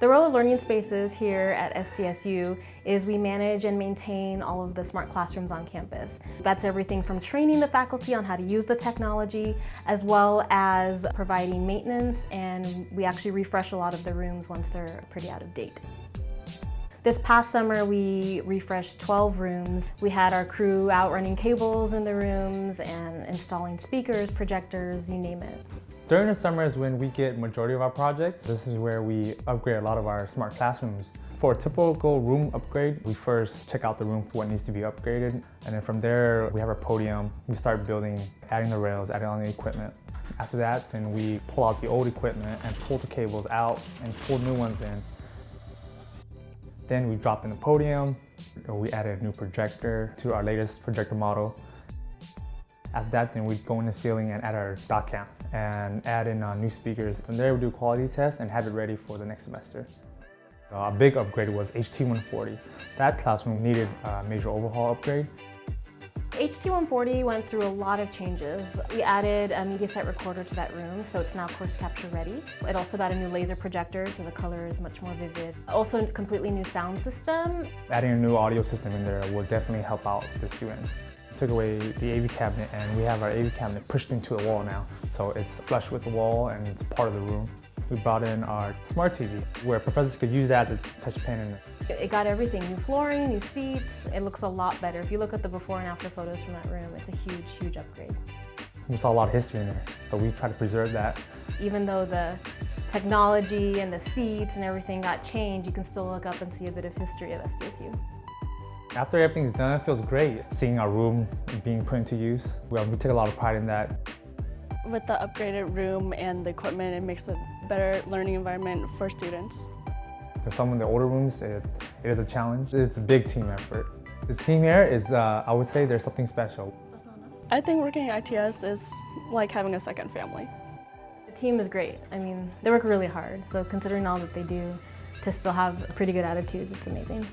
The role of learning spaces here at SDSU is we manage and maintain all of the smart classrooms on campus. That's everything from training the faculty on how to use the technology, as well as providing maintenance, and we actually refresh a lot of the rooms once they're pretty out of date. This past summer, we refreshed 12 rooms. We had our crew out running cables in the rooms and installing speakers, projectors, you name it. During the summer is when we get majority of our projects. This is where we upgrade a lot of our smart classrooms. For a typical room upgrade, we first check out the room for what needs to be upgraded. And then from there, we have our podium. We start building, adding the rails, adding on the equipment. After that, then we pull out the old equipment and pull the cables out and pull new ones in. Then we drop in the podium. We added a new projector to our latest projector model. After that, then we'd go in the ceiling and add our doc cam and add in uh, new speakers. From there, we do quality tests and have it ready for the next semester. Uh, a big upgrade was HT140. That classroom needed a major overhaul upgrade. HT140 went through a lot of changes. We added a media MediaSite recorder to that room, so it's now course capture ready. It also got a new laser projector, so the color is much more vivid. Also, a completely new sound system. Adding a new audio system in there will definitely help out the students took away the AV cabinet and we have our AV cabinet pushed into the wall now. So it's flush with the wall and it's part of the room. We brought in our smart TV where professors could use that as a touch pen. And it got everything, new flooring, new seats. It looks a lot better. If you look at the before and after photos from that room, it's a huge, huge upgrade. We saw a lot of history in there, but we try to preserve that. Even though the technology and the seats and everything got changed, you can still look up and see a bit of history of SDSU. After everything's done, it feels great. Seeing our room being put into use, we, we take a lot of pride in that. With the upgraded room and the equipment, it makes a better learning environment for students. For some of the older rooms, it, it is a challenge. It's a big team effort. The team here is, uh, I would say there's something special. I think working at ITS is like having a second family. The team is great. I mean, they work really hard, so considering all that they do, to still have pretty good attitudes, it's amazing.